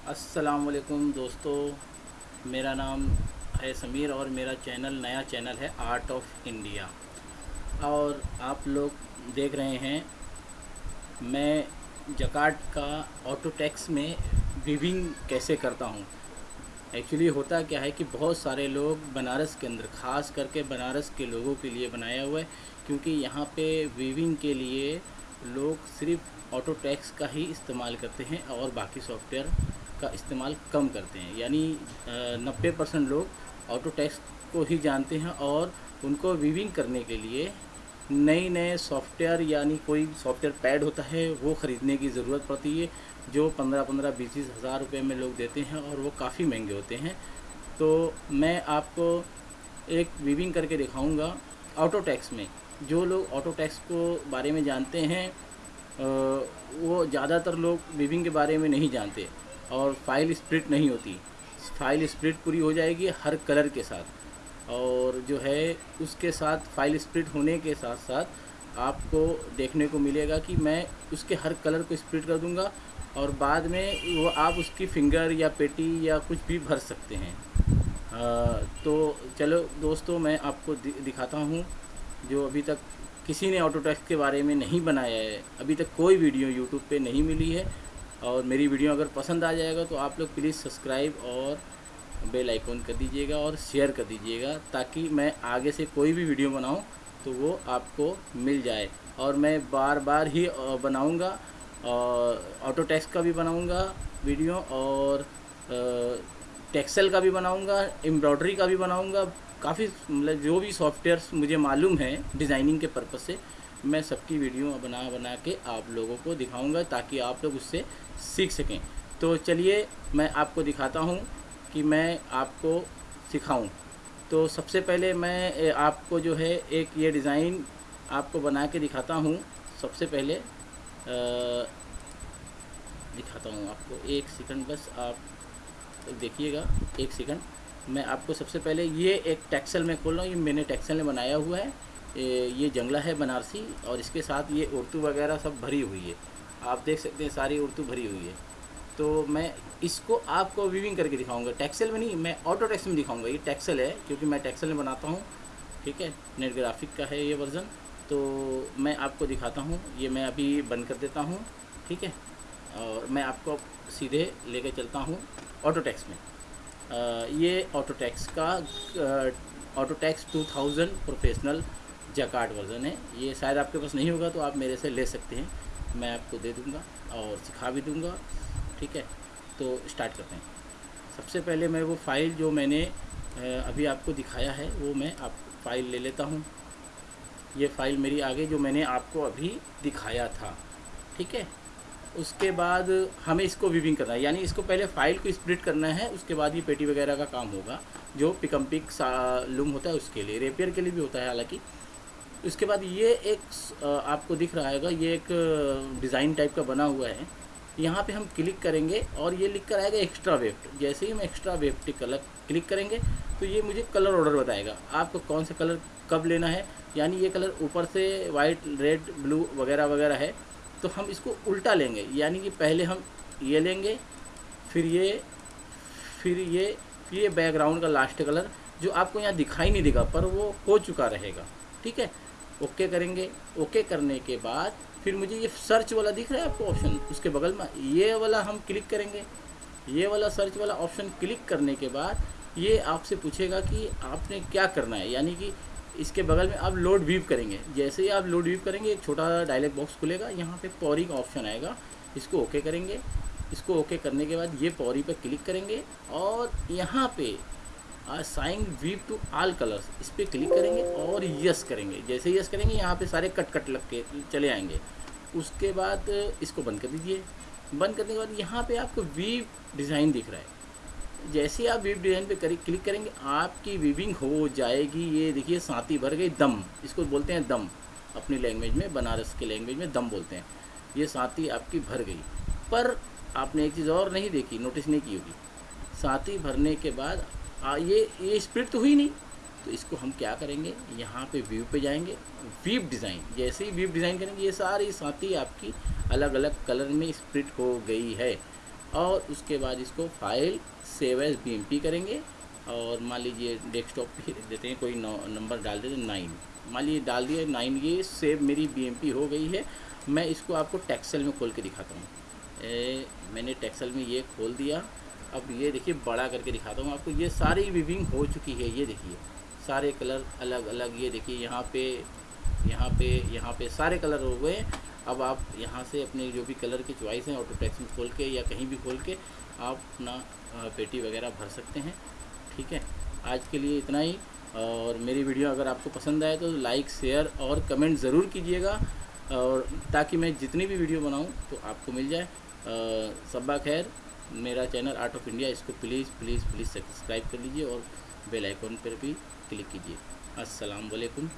अस्सलाम वालेकुम दोस्तों, मेरा नाम है समीर और मेरा चैनल, नया चैनल है आर्ट ऑफ़ इंडिया और आप लोग देख रहे हैं, मैं जकार्ड का ऑटो टैक्स में विविंग कैसे करता हूँ। एक्चुअली होता क्या है कि बहुत सारे लोग बनारस के अंदर, ख़ास करके बनारस के लोगों के लिए बनाया हुआ है, क्योंकि यहाँ पे वीविंग के लिए लोग सिर्फ़ ऑटो टैक्स का ही इस्तेमाल करते हैं और बाकी सॉफ्टवेयर का इस्तेमाल कम करते हैं। यानी नब्बे परसेंट लोग ऑटो टैक्स को ही जानते हैं और उनको वीविंग करने के लिए नए नए सॉफ्टवेयर यानी कोई सॉफ्टवेयर पैड होता है, वो ख़रीदने की ज़रूरत पड़ती है, जो पंद्रह पंद्रह बीस बीस हज़ार रुपये में लोग देते हैं और वो काफ़ी महँगे होते हैं। तो मैं आपको एक वीविंग करके दिखाऊँगा ऑटो टैक्स में। जो लोग ऑटो टैक्स को बारे में जानते हैं वो ज़्यादातर लोग वीविंग के बारे में नहीं जानते। और फ़ाइल स्प्लिट नहीं होती। फ़ाइल स्प्लिट पूरी हो जाएगी हर कलर के साथ। और जो है उसके साथ फ़ाइल स्प्लिट होने के साथ साथ आपको देखने को मिलेगा कि मैं उसके हर कलर को स्प्लिट कर दूँगा और बाद में वो आप उसकी फिंगर या पेटी या कुछ भी भर सकते हैं। आ, तो चलो दोस्तों मैं आपको दिखाता हूँ जो अभी तक किसी ने ऑटोटैक्स के बारे में नहीं बनाया है। अभी तक कोई वीडियो यूट्यूब पे नहीं मिली है। और मेरी वीडियो अगर पसंद आ जाएगा तो आप लोग प्लीज़ सब्सक्राइब और बेल आइकॉन कर दीजिएगा और शेयर कर दीजिएगा ताकि मैं आगे से कोई भी वीडियो बनाऊँ तो वो आपको मिल जाए। और मैं बार बार ही बनाऊँगा और ऑटो टैक्स का भी बनाऊँगा वीडियो और टेक्सल का भी बनाऊँगा एम्ब्रॉयडरी का भी बनाऊँगा, काफ़ी मतलब जो भी सॉफ्टवेयर मुझे मालूम है डिज़ाइनिंग के पर्पज़ से मैं सबकी वीडियो बना बना के आप लोगों को दिखाऊँगा ताकि आप लोग उससे सीख सकें। तो चलिए मैं आपको दिखाता हूँ कि मैं आपको सिखाऊं। तो सबसे पहले मैं आपको जो है एक ये डिज़ाइन आपको बना के दिखाता हूँ। सबसे पहले आ, दिखाता हूँ आपको। एक सेकंड बस आप देखिएगा। एक सेकंड मैं आपको सबसे पहले ये एक टैक्सल में खोल रहा हूँ। ये मैंने टैक्सल में बनाया हुआ है। ये जंगला है बनारसी और इसके साथ ये उर्दू वगैरह सब भरी हुई है। आप देख सकते हैं सारी उर्दू भरी हुई है। तो मैं इसको आपको वीविंग करके दिखाऊँगा। टैक्सल में नहीं मैं ऑटो टैक्स में दिखाऊँगा। ये टैक्सल है क्योंकि मैं टैक्सल में बनाता हूँ। ठीक है? नेट ग्राफिक का है ये वर्ज़न तो मैं आपको दिखाता हूँ। ये मैं अभी बंद कर देता हूँ। ठीक है? और मैं आपको सीधे लेके चलता हूँ ऑटो टैक्स में। आ, ये ऑटो टैक्स का auto tax 2000 professional jacquard version है। ये शायद आपके पास नहीं होगा तो आप मेरे से ले सकते हैं। मैं आपको दे दूँगा और सिखा भी दूँगा। ठीक है? तो स्टार्ट करते हैं। सबसे पहले मैं वो फ़ाइल जो मैंने अभी आपको दिखाया है, वो मैं आप फ़ाइल ले लेता हूँ। ये फ़ाइल मेरी आगे जो मैंने आपको अभी दिखाया था। ठीक है? उसके बाद हमें इसको विविंग करना है। यानी इसको पहले फ़ाइल को स्प्लिट करना है, उसके बाद ये पेटी वगैरह का काम होगा, जो पिकम पिक लूम होता है उसके लिए। रेपियर के लिए भी होता है, हालाँकि। उसके बाद ये एक आपको दिख रहा है ये एक डिज़ाइन टाइप का बना हुआ है। यहाँ पे हम क्लिक करेंगे और ये लिख कर आएगा एक्स्ट्रा वेफ्ट जैसे ही हम एक्स्ट्रा वेफ्ट कलर क्लिक करेंगे तो ये मुझे कलर ऑर्डर बताएगा। आपको कौन सा कलर कब लेना है? यानी ये कलर ऊपर से वाइट रेड ब्लू वगैरह वगैरह है तो हम इसको उल्टा लेंगे। यानी कि पहले हम ये लेंगे, फिर ये फिर ये फिर ये बैकग्राउंड का लास्ट कलर जो आपको यहाँ दिखाई नहीं देगा, पर वो हो चुका रहेगा। ठीक है? ओके करेंगे ओके करने के बाद फिर मुझे ये सर्च वाला दिख रहा है आपको ऑप्शन उसके बगल में ये वाला हम क्लिक करेंगे। ये वाला सर्च वाला ऑप्शन क्लिक करने के बाद ये आपसे पूछेगा कि आपने क्या करना है? यानी कि इसके बगल में आप लोड व्यूव करेंगे। जैसे ही आप लोड व्यूव करेंगे, एक छोटा डायलॉग बॉक्स खुलेगा। यहाँ पे पौरी का ऑप्शन आएगा। इसको ओके करेंगे। इसको ओके करने के बाद ये पौरी पर क्लिक करेंगे और यहाँ पे sign weave to all colours इस पर क्लिक करेंगे और यस करेंगे। जैसे यस करेंगे, यहाँ पे सारे कट कट लग के चले आएँगे। उसके बाद, इसको बंद कर दीजिए। बंद करने के बाद यहाँ पे आपको वीव डिज़ाइन दिख रहा है। जैसे आप वीव डिज़ाइन पे करी क्लिक करेंगे, आपकी वीविंग हो जाएगी। ये देखिए साथी भर गई, दम। इसको बोलते हैं दम। अपनी लैंग्वेज में, बनारस के लैंग्वेज में दम बोलते हैं। ये साथी आपकी भर गई। पर आपने एक चीज़ और नहीं देखी नोटिस नहीं की होगी। साथी भरने के बाद आ, ये ये स्प्लिट तो हुई नहीं। तो इसको हम क्या करेंगे? यहाँ पे व्यू पे जाएँगे। वीव डिज़ाइन जैसे ही वीप डिज़ाइन करेंगे ये सारी साथी आपकी अलग अलग कलर में स्प्लिट हो गई है। और उसके बाद इसको फ़ाइल सेव एज बी करेंगे। और मान लीजिए डेस्कटॉप पे देते हैं कोई नंबर डाल देते हैं नाइन मान लीजिए डाल दिया नाइन ये सेव मेरी बीएमपी हो गई है। मैं इसको आपको टेक्सल में खोल के दिखाता हूँ। मैंने टैक्सल में ये खोल दिया। अब ये देखिए, बड़ा करके दिखाता हूँ आपको। ये सारी विविंग हो चुकी है, ये देखिए। सारे कलर अलग अलग, ये देखिए, यहाँ पे यहाँ पे यहाँ पे सारे कलर हो गए। अब आप यहाँ से अपने जो भी कलर की चॉइस हैं ऑटो टैक्स में खोल के या कहीं भी खोल के आप अपना पेटी वगैरह भर सकते हैं। ठीक है? आज के लिए इतना ही। और मेरी वीडियो अगर आपको पसंद आए तो लाइक शेयर और कमेंट ज़रूर कीजिएगा। और ताकि मैं जितनी भी वीडियो बनाऊँ तो आपको मिल जाए। सब्बा खैर। मेरा चैनल आर्ट ऑफ़ इंडिया इसको प्लीज़ प्लीज़ प्लीज़ सब्सक्राइब कर लीजिए और बेल आइकॉन पर भी क्लिक कीजिए। अस्सलाम वालेकुम